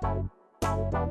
Bye.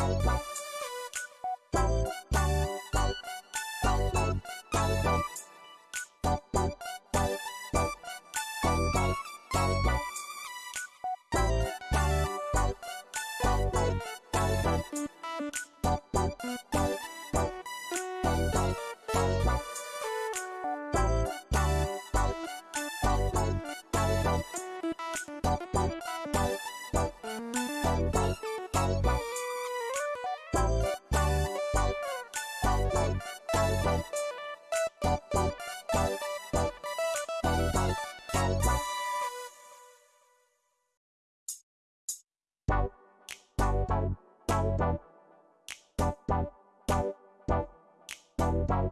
Tchau, tchau. Bye.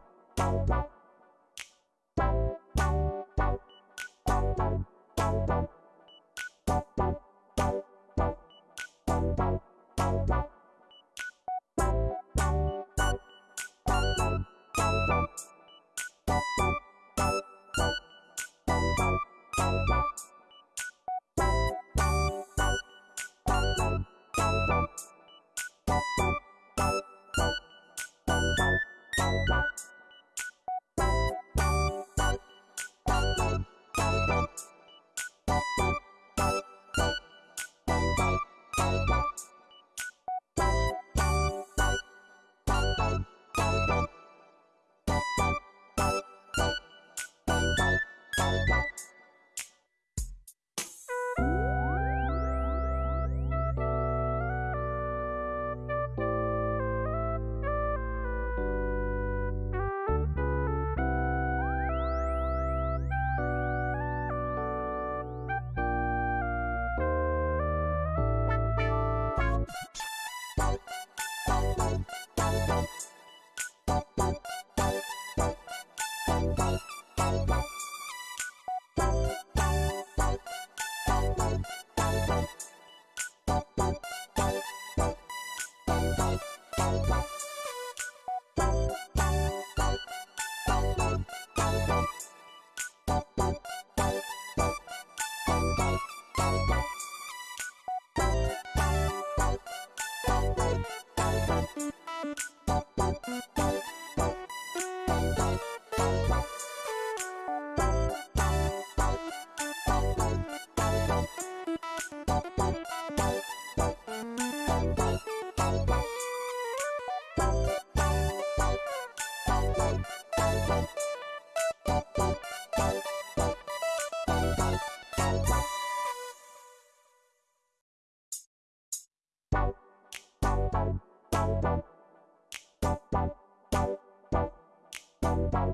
Bye.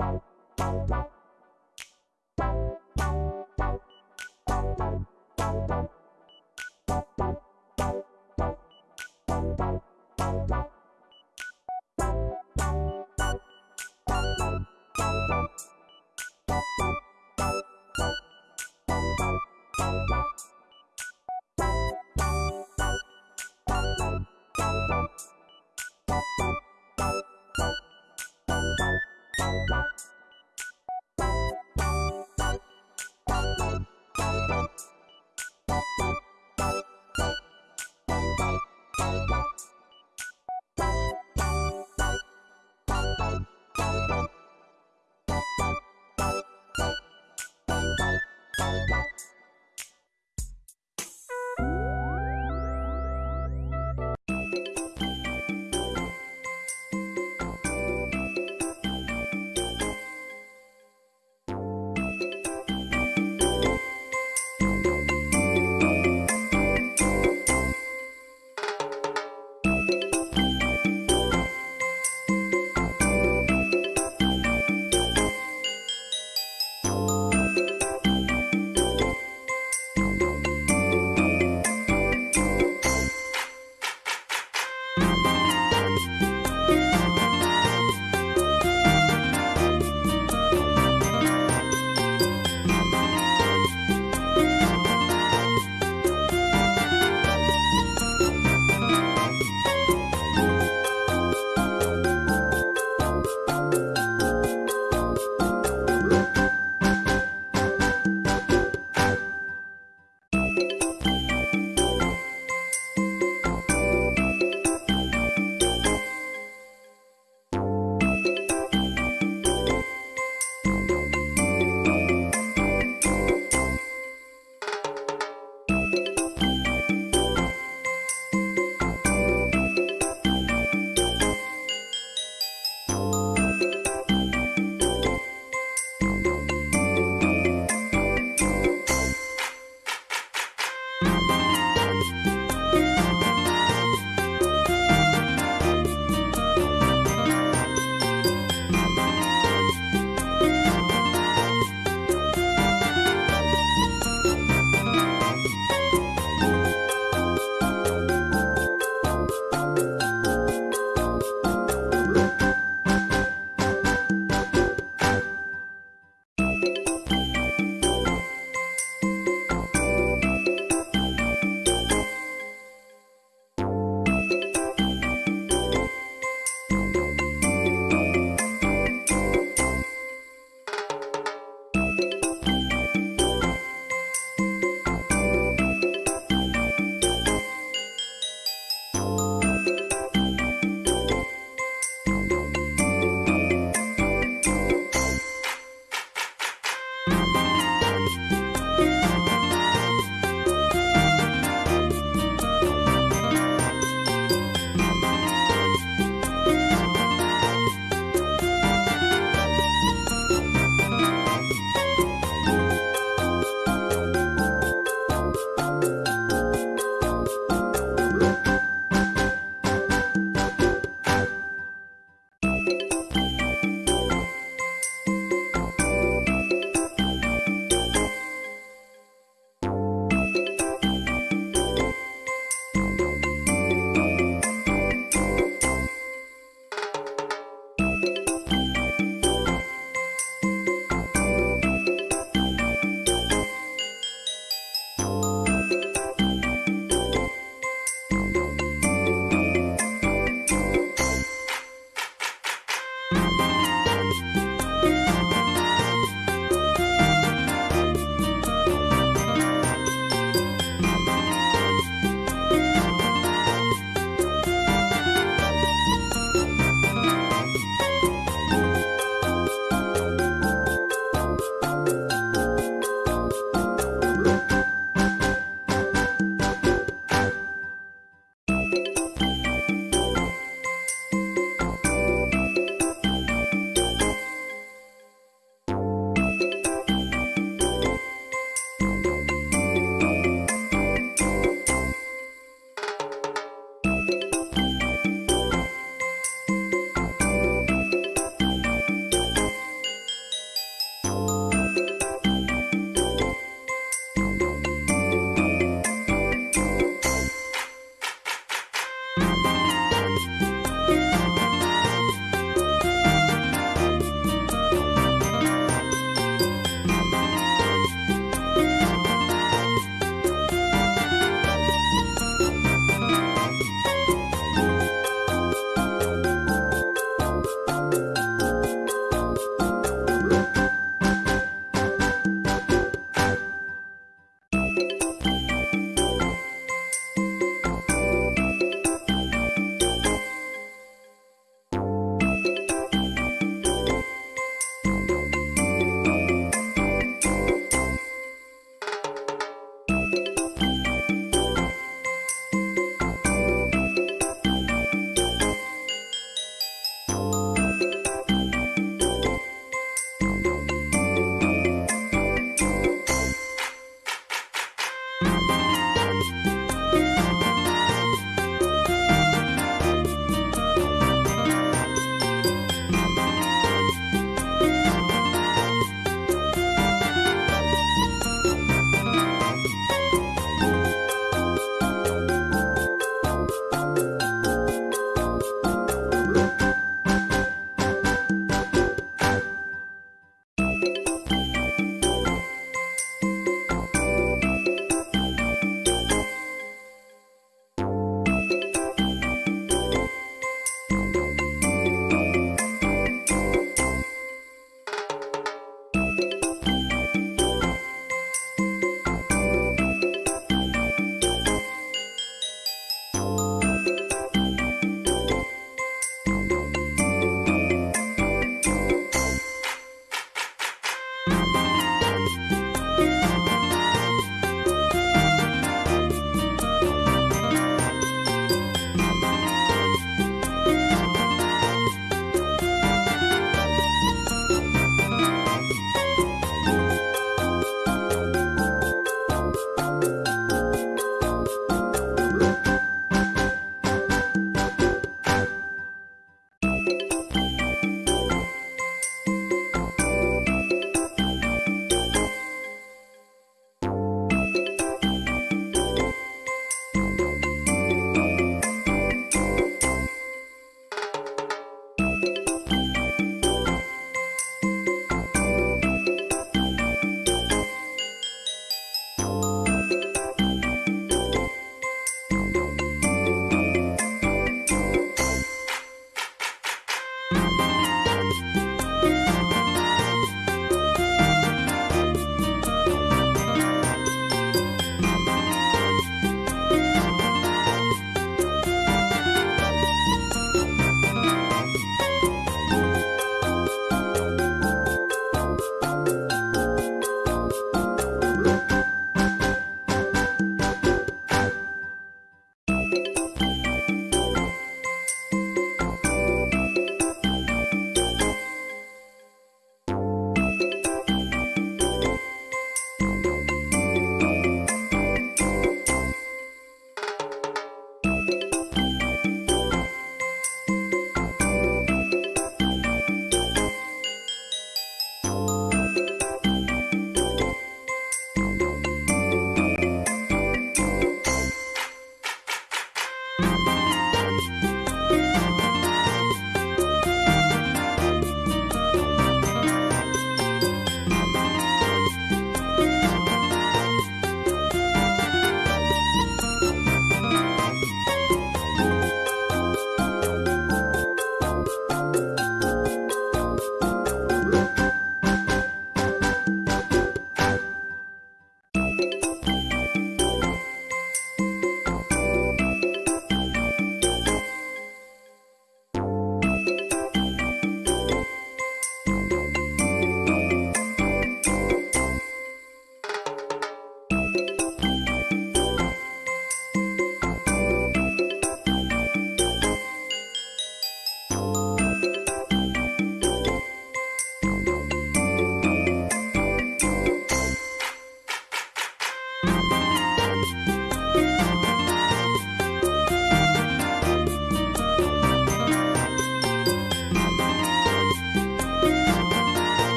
Bye.